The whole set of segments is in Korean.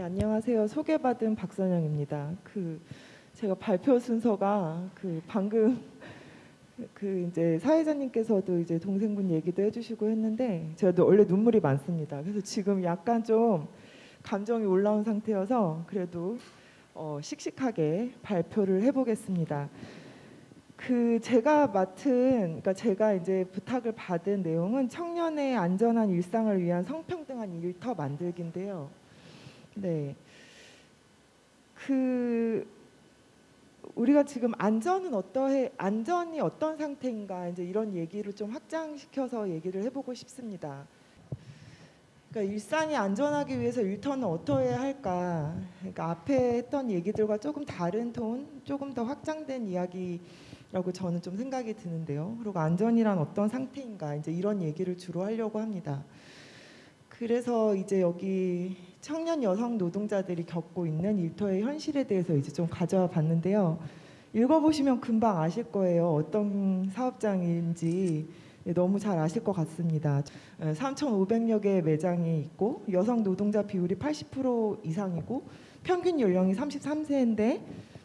네, 안녕하세요. 소개받은 박선영입니다. 그 제가 발표 순서가 그 방금 그 이제 사회자님께서도 이제 동생분 얘기도 해주시고 했는데 저도 원래 눈물이 많습니다. 그래서 지금 약간 좀 감정이 올라온 상태여서 그래도 어, 씩씩하게 발표를 해보겠습니다. 그 제가 맡은 그러니까 제가 이제 부탁을 받은 내용은 청년의 안전한 일상을 위한 성평등한 일터 만들기인데요. 네. 그 우리가 지금 안전은 어떠해 안전이 어떤 상태인가 이제 이런 얘기를 좀 확장시켜서 얘기를 해보고 싶습니다. 그러니까 일상이 안전하기 위해서 일터는 어떠해야 할까? 그러니까 앞에 했던 얘기들과 조금 다른 톤, 조금 더 확장된 이야기라고 저는 좀 생각이 드는데요. 그리고 안전이란 어떤 상태인가? 이제 이런 얘기를 주로 하려고 합니다. 그래서 이제 여기 청년 여성 노동자들이 겪고 있는 일터의 현실에 대해서 이제 좀 가져와 봤는데요. 읽어보시면 금방 아실 거예요. 어떤 사업장인지 너무 잘 아실 것 같습니다. 3,500여 개의 매장이 있고 여성 노동자 비율이 80% 이상이고 평균 연령이 33세인데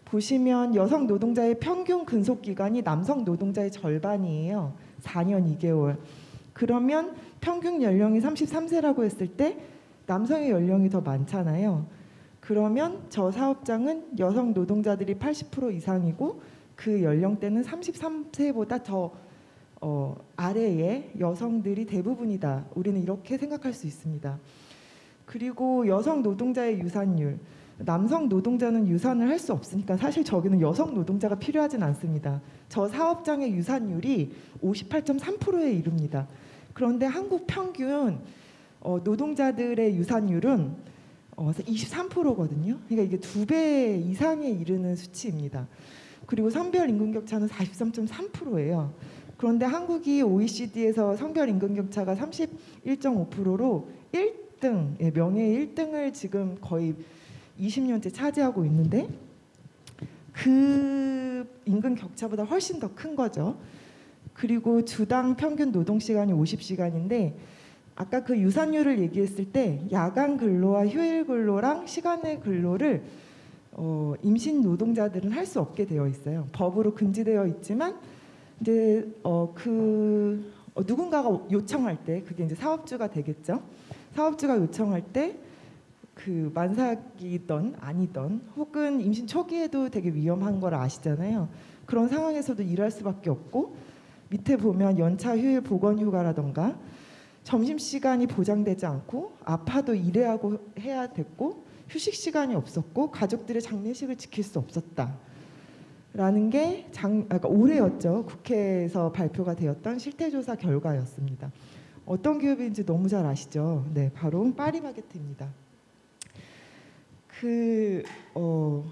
보시면 여성 노동자의 평균 근속 기간이 남성 노동자의 절반이에요. 4년 2개월. 그러면 평균 연령이 33세라고 했을 때 남성의 연령이 더 많잖아요. 그러면 저 사업장은 여성 노동자들이 80% 이상이고 그 연령대는 33세보다 더 어, 아래의 여성들이 대부분이다. 우리는 이렇게 생각할 수 있습니다. 그리고 여성 노동자의 유산율. 남성 노동자는 유산을 할 수 없으니까 사실 저기는 여성 노동자가 필요하진 않습니다. 저 사업장의 유산율이 58.3%에 이릅니다. 그런데 한국 평균 어, 노동자들의 유산율은 어, 23%거든요. 그러니까 이게 두 배 이상에 이르는 수치입니다. 그리고 성별 임금 격차는 43.3%예요. 그런데 한국이 OECD에서 성별 임금 격차가 31.5%로 1등, 예, 명예 1등을 지금 거의 20년째 차지하고 있는데 그 임금 격차보다 훨씬 더 큰 거죠. 그리고 주당 평균 노동 시간이 50시간인데 아까 그 유산율을 얘기했을 때 야간 근로와 휴일 근로랑 시간의 근로를 어, 임신 노동자들은 할 수 없게 되어 있어요. 법으로 금지되어 있지만 이제 어, 그 어, 누군가가 요청할 때 그게 이제 사업주가 되겠죠. 사업주가 요청할 때 그 만삭이던 아니던 혹은 임신 초기에도 되게 위험한 걸 아시잖아요. 그런 상황에서도 일할 수밖에 없고 밑에 보면 연차 휴일 보건 휴가라던가 점심 시간이 보장되지 않고 아파도 일해야고 해야 됐고 휴식 시간이 없었고 가족들의 장례식을 지킬 수 없었다. 라는 게 장, 아, 그러니까 올해였죠. 국회에서 발표가 되었던 실태조사 결과였습니다. 어떤 기업인지 너무 잘 아시죠? 네, 바로 파리마게트입니다. 그 어,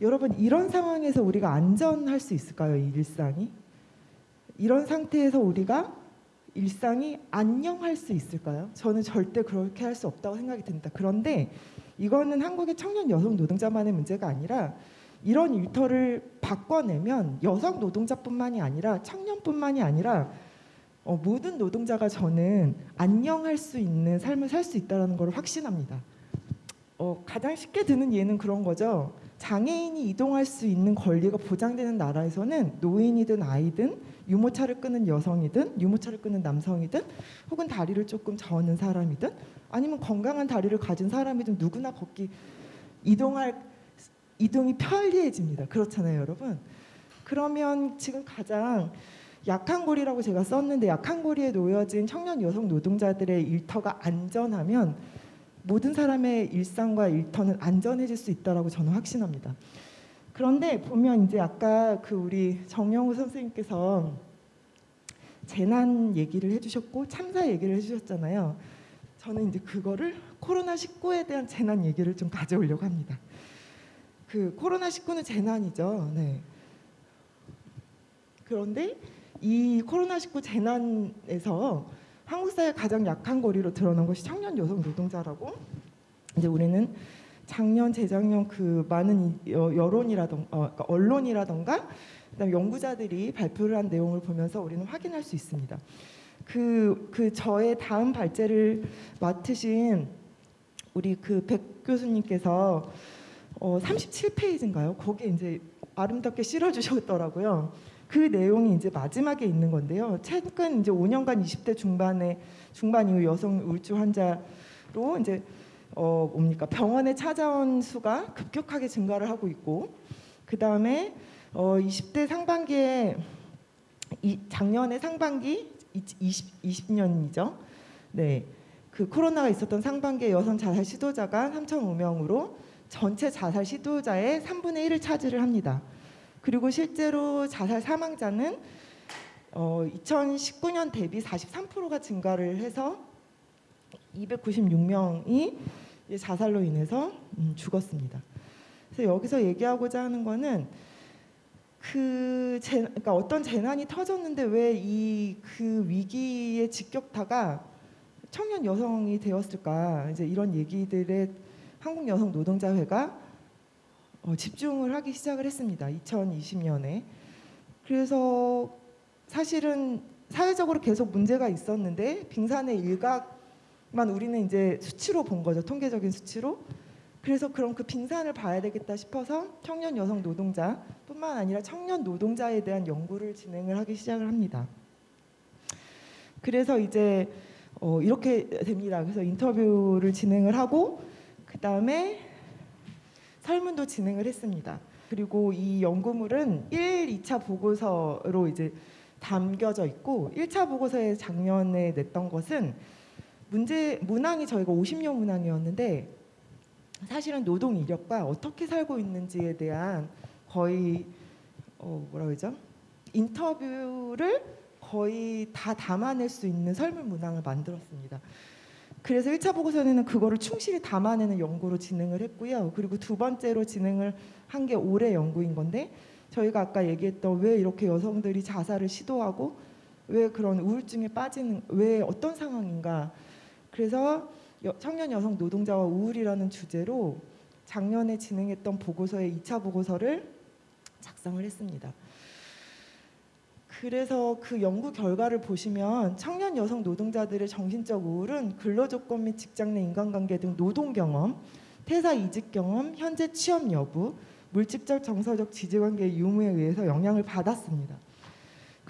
여러분 이런 상황에서 우리가 안전할 수 있을까요? 이 일상이? 이런 상태에서 우리가 일상이 안녕할 수 있을까요? 저는 절대 그렇게 할 수 없다고 생각이 듭니다. 그런데 이거는 한국의 청년 여성 노동자만의 문제가 아니라 이런 일터를 바꿔내면 여성 노동자뿐만이 아니라 청년뿐만이 아니라 어, 모든 노동자가 저는 안녕할 수 있는 삶을 살 수 있다는 걸 확신합니다. 어, 가장 쉽게 드는 예는 그런 거죠. 장애인이 이동할 수 있는 권리가 보장되는 나라에서는 노인이든 아이든 유모차를 끄는 여성이든 유모차를 끄는 남성이든 혹은 다리를 조금 저는 사람이든 아니면 건강한 다리를 가진 사람이든 누구나 걷기 이동할 이동이 편리해집니다. 그렇잖아요, 여러분. 그러면 지금 가장 약한 고리라고 제가 썼는데 약한 고리에 놓여진 청년 여성 노동자들의 일터가 안전하면 모든 사람의 일상과 일터는 안전해질 수 있다라고 저는 확신합니다. 그런데 보면 이제 아까 그 우리 정영우 선생님께서 재난 얘기를 해주셨고 참사 얘기를 해주셨잖아요. 저는 이제 그거를 코로나 19에 대한 재난 얘기를 좀 가져오려고 합니다. 그 코로나 19는 재난이죠. 네. 그런데 이 코로나 19 재난에서 한국 사회 가장 약한 고리로 드러난 것이 청년 여성 노동자라고 이제 우리는 작년 재작년 그 많은 여론이라던가 어, 그러니까 언론이라던가 그다음 연구자들이 발표를 한 내용을 보면서 우리는 확인할 수 있습니다. 그, 그 저의 다음 발제를 맡으신 우리 그 백, 교수님께서 어, 37페이지인가요? 거기에 이제 아름답게 실어주셨더라고요. 그 내용이 이제 마지막에 있는 건데요. 최근 이제 5년간 20대 중반에 중반 이후 여성 우울증 환자로 이제 어 뭡니까 병원에 찾아온 수가 급격하게 증가를 하고 있고 그 다음에 어 20대 상반기에 이 작년에 상반기 20, 20년이죠. 네, 그 코로나가 있었던 상반기에 여성 자살 시도자가 3,005명으로 전체 자살 시도자의 3분의 1을 차지를 합니다. 그리고 실제로 자살 사망자는 어, 2019년 대비 43%가 증가를 해서 296명이 자살로 인해서 음, 죽었습니다. 그래서 여기서 얘기하고자 하는 거는 그 재, 그러니까 어떤 재난이 터졌는데 왜 이 그 위기의 직격타가 청년 여성이 되었을까 이제 이런 얘기들에 한국 여성 노동자회가 어, 집중을 하기 시작을 했습니다. 2020년에 그래서 사실은 사회적으로 계속 문제가 있었는데 빙산의 일각 만 우리는 이제 수치로 본 거죠. 통계적인 수치로. 그래서 그럼 그 빙산을 봐야 되겠다 싶어서 청년 여성 노동자뿐만 아니라 청년 노동자에 대한 연구를 진행을 하기 시작을 합니다. 그래서 이제 어, 이렇게 됩니다. 그래서 인터뷰를 진행을 하고 그 다음에 설문도 진행을 했습니다. 그리고 이 연구물은 1, 2차 보고서로 이제 담겨져 있고 1차 보고서에 작년에 냈던 것은 문제 문항이 저희가 50년 문항이었는데 사실은 노동 이력과 어떻게 살고 있는지에 대한 거의 어 뭐라 그러죠? 인터뷰를 거의 다 담아낼 수 있는 설문 문항을 만들었습니다. 그래서 1차 보고서에는 그거를 충실히 담아내는 연구로 진행을 했고요. 그리고 두 번째로 진행을 한 게 올해 연구인 건데 저희가 아까 얘기했던 왜 이렇게 여성들이 자살을 시도하고 왜 그런 우울증에 빠지는 왜 어떤 상황인가 그래서 여, 청년 여성 노동자와 우울이라는 주제로 작년에 진행했던 보고서의 2차 보고서를 작성을 했습니다. 그래서 그 연구 결과를 보시면 청년 여성 노동자들의 정신적 우울은 근로조건 및 직장 내 인간관계 등 노동 경험, 퇴사 이직 경험, 현재 취업 여부, 물질적 정서적 지지관계의 유무에 의해서 영향을 받았습니다.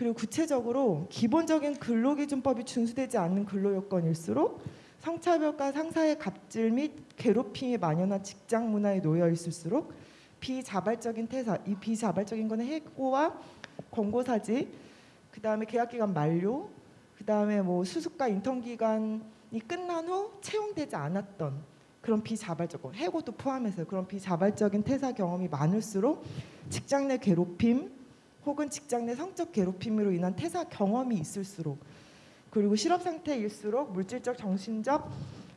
그리고 구체적으로 기본적인 근로기준법이 준수되지 않는 근로요건일수록 성차별과 상사의 갑질 및 괴롭힘이 만연한 직장 문화에 놓여 있을수록 비자발적인 퇴사, 이 비자발적인 거는 해고와 권고사직, 그 다음에 계약기간 만료, 그 다음에 뭐 수습과 인턴 기간이 끝난 후 채용되지 않았던 그런 비자발적, 해고도 포함해서 그런 비자발적인 퇴사 경험이 많을수록 직장 내 괴롭힘 혹은 직장 내 성적 괴롭힘으로 인한 퇴사 경험이 있을수록 그리고 실업 상태일수록 물질적, 정신적,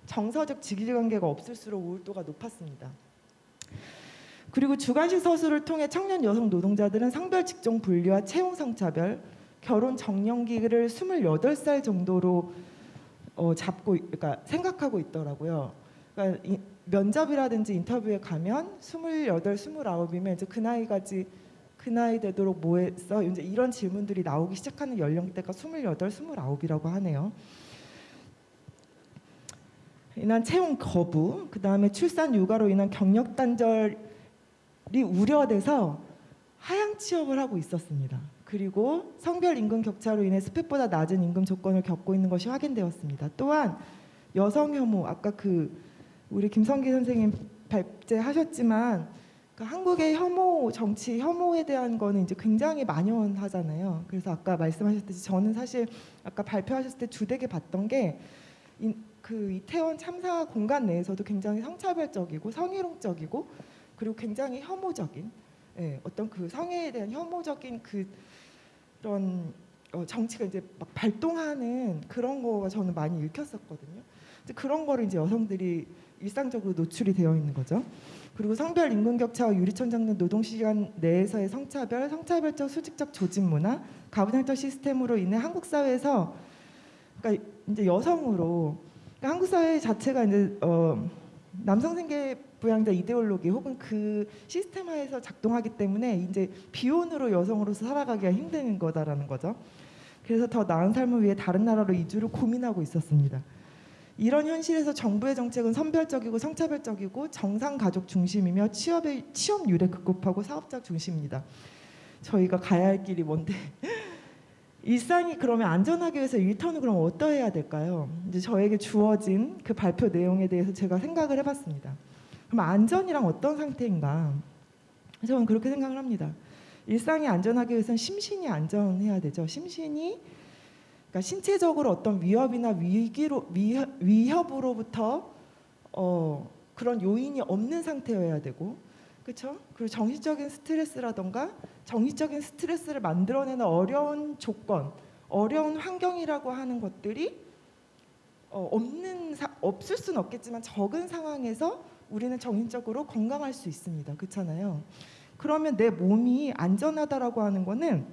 정서적 직위관계가 없을수록 우울도가 높았습니다. 그리고 주관식 서술을 통해 청년 여성 노동자들은 성별 직종 분리와 채용 성차별, 결혼 정년기를 28살 정도로 어, 잡고 그러니까 생각하고 있더라고요. 그러니까 이, 면접이라든지 인터뷰에 가면 28, 29이면 이제 그 나이까지 그 나이 되도록 뭐 했어? 이제 이런 질문들이 나오기 시작하는 연령대가 28, 29이라고 하네요. 인한 채용 거부, 그 다음에 출산 육아로 인한 경력 단절이 우려돼서 하향 취업을 하고 있었습니다. 그리고 성별 임금 격차로 인해 스펙보다 낮은 임금 조건을 겪고 있는 것이 확인되었습니다. 또한 여성 혐오, 아까 그 우리 김성기 선생님 발제하셨지만 그 한국의 혐오 정치 혐오에 대한 거는 이제 굉장히 만연하잖아요. 그래서 아까 말씀하셨듯이 저는 사실 아까 발표하셨을 때 주되게 봤던 게 그 이태원 참사 공간 내에서도 굉장히 성차별적이고 성희롱적이고 그리고 굉장히 혐오적인 예, 어떤 그 성애에 대한 혐오적인 그 그런 어, 정치가 이제 막 발동하는 그런 거가 저는 많이 읽혔었거든요. 그런 거를 이제 여성들이 일상적으로 노출이 되어 있는 거죠. 그리고 성별 임금 격차와 유리천 잡는 노동 시간 내에서의 성차별, 성차별적 수직적 조직 문화, 가부장적 시스템으로 인해 한국 사회에서 그러니까 이제 여성으로 그러니까 한국 사회 자체가 이제 어, 남성 생계 부양자 이데올로기 혹은 그 시스템화에서 작동하기 때문에 이제 비혼으로 여성으로서 살아가기가 힘든 거다라는 거죠. 그래서 더 나은 삶을 위해 다른 나라로 이주를 고민하고 있었습니다. 이런 현실에서 정부의 정책은 선별적이고 성차별적이고 정상 가족 중심이며 취업의 취업률에 급급하고 사업자 중심입니다. 저희가 가야 할 길이 뭔데? 일상이 그러면 안전하기 위해서 일터는 그럼 어떠해야 될까요? 이제 저에게 주어진 그 발표 내용에 대해서 제가 생각을 해봤습니다. 그럼 안전이랑 어떤 상태인가? 저는 그렇게 생각을 합니다. 일상이 안전하기 위해서는 심신이 안전해야 되죠. 심신이 그러니까 신체적으로 어떤 위협이나 위기로 위협, 위협 으로부터 어, 그런 요인이 없는 상태여야 되고 그렇죠? 그리고 정신적인 스트레스라던가 정신적인 스트레스를 만들어내는 어려운 조건, 어려운 환경이라고 하는 것들이 어, 없는 사, 없을 수는 없겠지만 적은 상황에서 우리는 정신적으로 건강할 수 있습니다. 그렇잖아요. 그러면 내 몸이 안전하다라고 하는 거는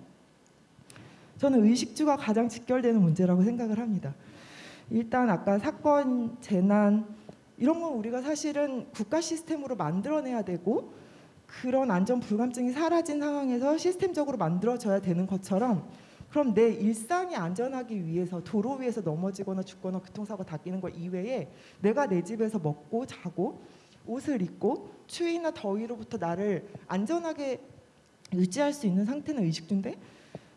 저는 의식주가 가장 직결되는 문제라고 생각을 합니다. 일단 아까 사건, 재난 이런 건 우리가 사실은 국가 시스템으로 만들어내야 되고 그런 안전 불감증이 사라진 상황에서 시스템적으로 만들어져야 되는 것처럼 그럼 내 일상이 안전하기 위해서 도로 위에서 넘어지거나 죽거나 교통사고 닦이는 것 이외에 내가 내 집에서 먹고 자고 옷을 입고 추위나 더위로부터 나를 안전하게 유지할 수 있는 상태는 의식주인데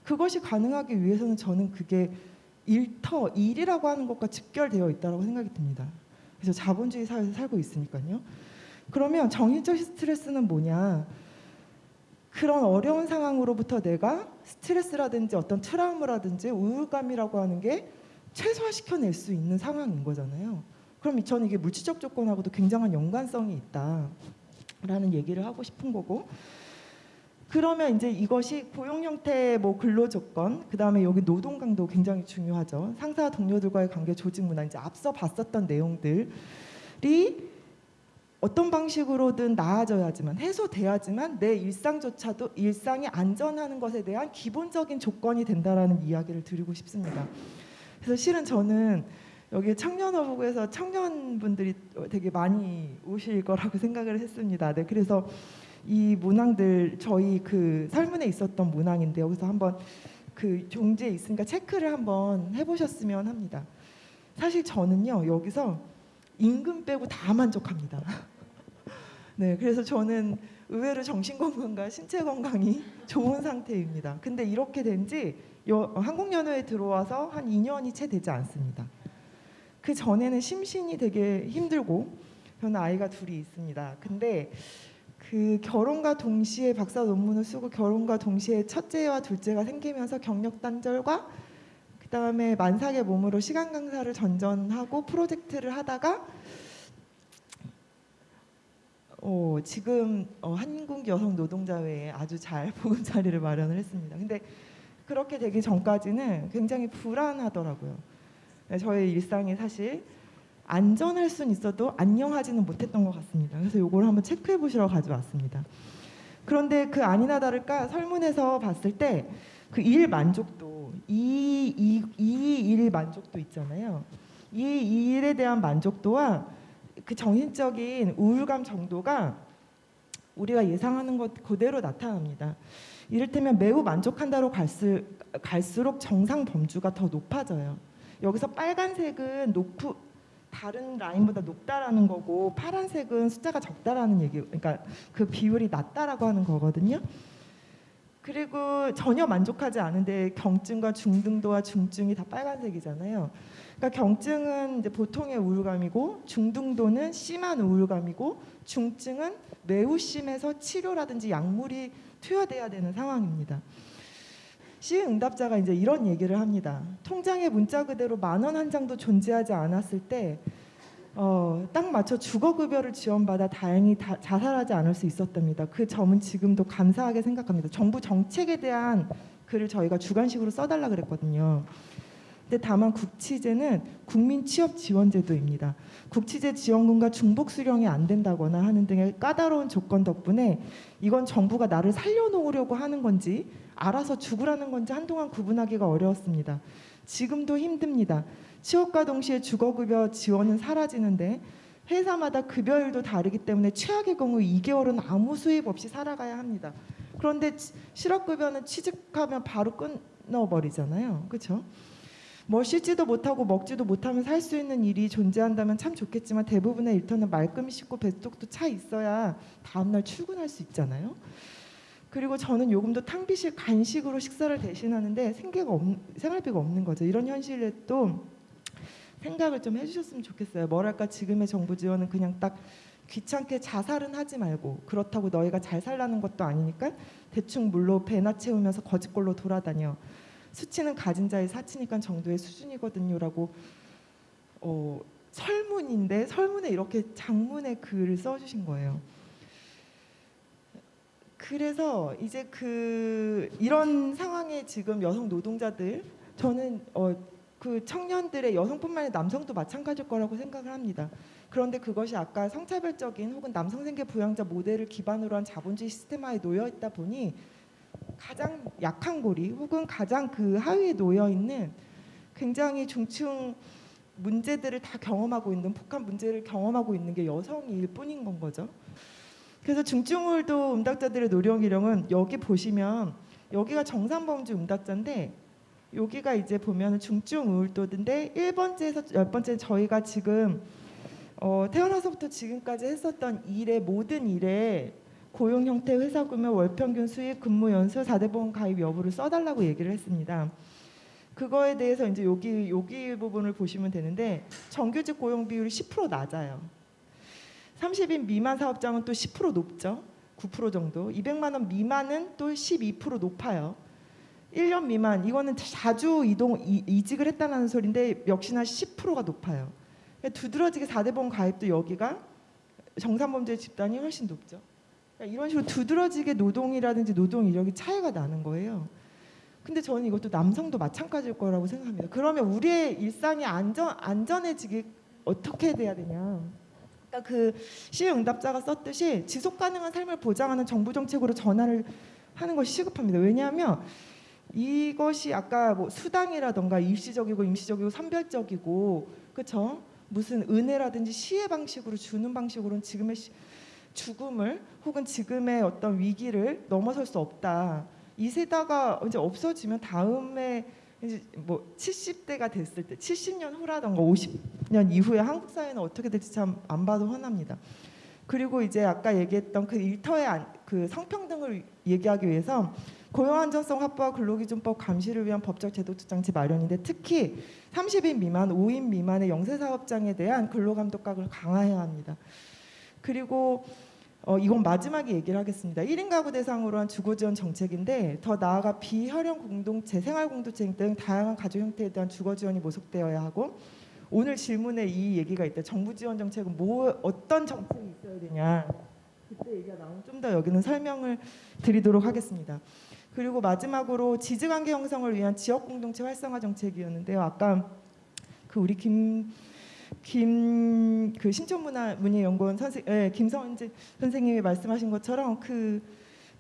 그것이 가능하기 위해서는 저는 그게 일터 일이라고 하는 것과 직결되어 있다고 생각이 듭니다. 그래서 자본주의 사회에서 살고 있으니까요. 그러면 정신적 스트레스는 뭐냐? 그런 어려운 상황으로부터 내가 스트레스라든지 어떤 트라우마라든지 우울감이라고 하는 게 최소화시켜낼 수 있는 상황인 거잖아요. 그럼 저는 이게 물질적 조건하고도 굉장한 연관성이 있다라는 얘기를 하고 싶은 거고 그러면 이제 이것이 고용 형태의 뭐 근로 조건, 그 다음에 여기 노동 강도 굉장히 중요하죠. 상사 동료들과의 관계, 조직 문화 이제 앞서 봤었던 내용들이 어떤 방식으로든 나아져야지만 해소돼야지만 내 일상조차도 일상이 안전하는 것에 대한 기본적인 조건이 된다라는 이야기를 드리고 싶습니다. 그래서 실은 저는 여기 청년어부에서 청년분들이 되게 많이 오실 거라고 생각을 했습니다. 네, 그래서 이 문항들 저희 그 설문에 있었던 문항인데 여기서 한번 그 종지에 있으니까 체크를 한번 해보셨으면 합니다. 사실 저는요 여기서 임금 빼고 다 만족합니다. 네, 그래서 저는 의외로 정신 건강과 신체 건강이 좋은 상태입니다. 근데 이렇게 된 지 한국연회에 들어와서 한 2년이 채 되지 않습니다. 그 전에는 심신이 되게 힘들고 저는 아이가 둘이 있습니다. 근데 그 결혼과 동시에 박사 논문을 쓰고 결혼과 동시에 첫째와 둘째가 생기면서 경력 단절과 그 다음에 만삭의 몸으로 시간 강사를 전전하고 프로젝트를 하다가 어, 지금 어, 한국 여성 노동자회에 아주 잘 보금자리를 마련을 했습니다. 근데 그렇게 되기 전까지는 굉장히 불안하더라고요. 네, 저의 일상이 사실 안전할 수는 있어도 안녕하지는 못했던 것 같습니다. 그래서 요걸 한번 체크해 보시러 가져왔습니다. 그런데 그 아니나 다를까 설문에서 봤을 때 그 일 만족도 이이일 만족도 있잖아요. 이 일에 대한 만족도와 그 정신적인 우울감 정도가 우리가 예상하는 것 그대로 나타납니다. 이를테면 매우 만족한다로 갈수, 갈수록 정상 범주가 더 높아져요. 여기서 빨간색은 높 다른 라인보다 높다라는 거고 파란색은 숫자가 적다라는 얘기 그러니까 그 비율이 낮다라고 하는 거거든요. 그리고 전혀 만족하지 않은데 경증과 중등도와 중증이 다 빨간색이잖아요. 그러니까 경증은 이제 보통의 우울감이고 중등도는 심한 우울감이고 중증은 매우 심해서 치료라든지 약물이 투여돼야 되는 상황입니다. 시의 응답자가 이제 이런 얘기를 합니다. 통장에 문자 그대로 만 원 한 장도 존재하지 않았을 때 어, 딱 맞춰 주거급여를 지원받아 다행히 다, 자살하지 않을 수 있었답니다. 그 점은 지금도 감사하게 생각합니다. 정부 정책에 대한 글을 저희가 주관식으로 써달라 그랬거든요. 근데 다만 국치제는 국민 취업 지원 제도입니다. 국치제 지원금과 중복 수령이 안 된다거나 하는 등의 까다로운 조건 덕분에 이건 정부가 나를 살려놓으려고 하는 건지 알아서 죽으라는 건지 한동안 구분하기가 어려웠습니다. 지금도 힘듭니다. 취업과 동시에 주거급여 지원은 사라지는데 회사마다 급여율도 다르기 때문에 최악의 경우 2개월은 아무 수입 없이 살아가야 합니다. 그런데 실업급여는 취직하면 바로 끊어버리잖아요. 그렇죠? 뭐 쉬지도 못하고 먹지도 못하면서 할 수 있는 일이 존재한다면 참 좋겠지만 대부분의 일터는 말끔히 씻고 뱃속도 차 있어야 다음날 출근할 수 있잖아요. 그리고 저는 요금도 탕비실 간식으로 식사를 대신하는데 생계가 없, 생활비가 없는 거죠. 이런 현실에 또 생각을 좀 해주셨으면 좋겠어요. 뭐랄까 지금의 정부 지원은 그냥 딱 귀찮게 자살은 하지 말고 그렇다고 너희가 잘 살라는 것도 아니니까 대충 물로 배나 채우면서 거짓골로 돌아다녀. 수치는 가진 자의 사치니까 정도의 수준이거든요라고 어, 설문인데 설문에 이렇게 장문의 글을 써주신 거예요. 그래서 이제 그 이런 상황에 지금 여성 노동자들 저는 어, 그 청년들의 여성뿐만 아니라 남성도 마찬가지일 거라고 생각을 합니다. 그런데 그것이 아까 성차별적인 혹은 남성 생계 부양자 모델을 기반으로 한 자본주의 시스템화에 놓여 있다 보니 가장 약한 고리 혹은 가장 그 하위에 놓여 있는 굉장히 중층 문제들을 다 경험하고 있는 북한 문제를 경험하고 있는 게 여성일 뿐인 건 거죠. 그래서 중증울도 음닥자들의 노령이령은 여기 보시면 여기가 정상범주 음닥자인데 여기가 이제 보면 중증우울도인데 1번째에서 10번째 저희가 지금 어, 태어나서부터 지금까지 했었던 일의 모든 일에 고용 형태, 회사 규모, 월 평균 수익, 근무 연수, 4대 보험 가입 여부를 써달라고 얘기를 했습니다. 그거에 대해서 이제 여기 여기 부분을 보시면 되는데 정규직 고용 비율이 10% 낮아요. 30인 미만 사업장은 또 10% 높죠. 9% 정도. 200만 원 미만은 또 12% 높아요. 1년 미만 이거는 자주 이동 이, 이직을 했다는 소리인데 역시나 10%가 높아요. 두드러지게 4대 보험 가입도 여기가 정상범죄 집단이 훨씬 높죠. 그러니까 이런 식으로 두드러지게 노동이라든지 노동 이력이 차이가 나는 거예요. 근데 저는 이것도 남성도 마찬가지일 거라고 생각합니다. 그러면 우리의 일상이 안전 안전해지기 어떻게 돼야 되냐? 그러니까 그 시의 응답자가 썼듯이 지속 가능한 삶을 보장하는 정부 정책으로 전환을 하는 것이 시급합니다. 왜냐하면 이것이 아까 뭐 수당이라던가 일시적이고 임시적이고 선별적이고 그렇죠? 무슨 은혜라든지 시의 방식으로 주는 방식으로는 지금의 시, 죽음을 혹은 지금의 어떤 위기를 넘어설 수 없다. 이 세대가 이제 없어지면 다음에 이제 뭐 70대가 됐을 때 70년 후라던가 50년 이후에 한국 사회는 어떻게 될지 참 안 봐도 화납니다. 그리고 이제 아까 얘기했던 그 일터의 안, 그 성평등을 얘기하기 위해서 고용 안전성 확보와 근로기준법 감시를 위한 법적 제도적 장치 마련인데 특히 30인 미만, 5인 미만의 영세 사업장에 대한 근로감독각을 강화해야 합니다. 그리고 어, 이건 마지막에 얘기를 하겠습니다. 1인 가구 대상으로 한 주거 지원 정책인데 더 나아가 비혈연 공동체, 생활 공동체 등 다양한 가족 형태에 대한 주거 지원이 모색되어야 하고 오늘 질문에 이 얘기가 있다. 정부 지원 정책은 뭐 어떤 정책이 있어야 되냐. 그때 얘기가 나오면 좀 더 여기는 설명을 드리도록 하겠습니다. 그리고 마지막으로 지지관계 형성을 위한 지역 공동체 활성화 정책이었는데요. 아까 그 우리 김 김 그 신촌문화문예연구원 선생 예, 김선재 선생님이 말씀하신 것처럼 그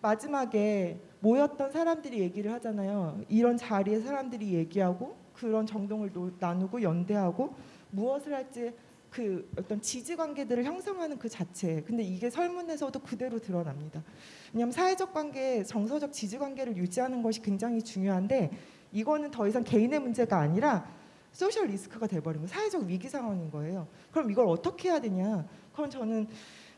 마지막에 모였던 사람들이 얘기를 하잖아요. 이런 자리에 사람들이 얘기하고 그런 정동을 노, 나누고 연대하고 무엇을 할지 그 어떤 지지 관계들을 형성하는 그 자체. 근데 이게 설문에서도 그대로 드러납니다. 왜냐하면 사회적 관계, 정서적 지지 관계를 유지하는 것이 굉장히 중요한데 이거는 더 이상 개인의 문제가 아니라 소셜 리스크가 거예요. 사회적 위기 상황인 거예요. 그럼 이걸 어떻게 해야 되냐? 그럼 저는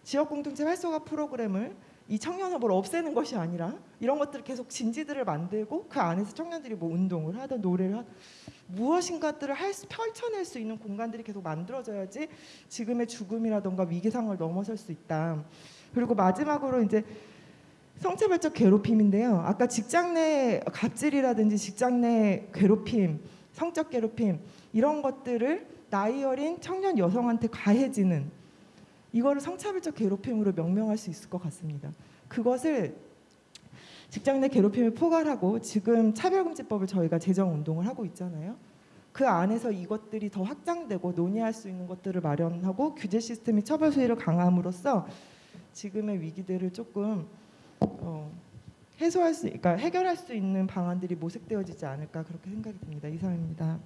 지역 공동체 활성화 프로그램을 이 청년 협을 없애는 것이 아니라 이런 것들을 계속 진지들을 만들고 그 안에서 청년들이 뭐 운동을 하든 노래를 하든 무엇인가들을 할 수, 펼쳐낼 수 있는 공간들이 계속 만들어져야지 지금의 죽음이라던가 위기 상황을 넘어설 수 있다. 그리고 마지막으로 이제 성차별적 괴롭힘인데요. 아까 직장 내 갑질이라든지 직장 내 괴롭힘, 성적 괴롭힘 이런 것들을 나이 어린 청년 여성한테 가해지는 이거를 성차별적 괴롭힘으로 명명할 수 있을 것 같습니다. 그것을 직장 내 괴롭힘을 포괄하고 지금 차별금지법을 저희가 제정 운동을 하고 있잖아요. 그 안에서 이것들이 더 확장되고 논의할 수 있는 것들을 마련하고 규제 시스템이 처벌 수위를 강함으로써 지금의 위기들을 조금 어, 해소할 수, 그러니까 해결할 수 있는 방안들이 모색되어지지 않을까 그렇게 생각이 듭니다. 이상입니다.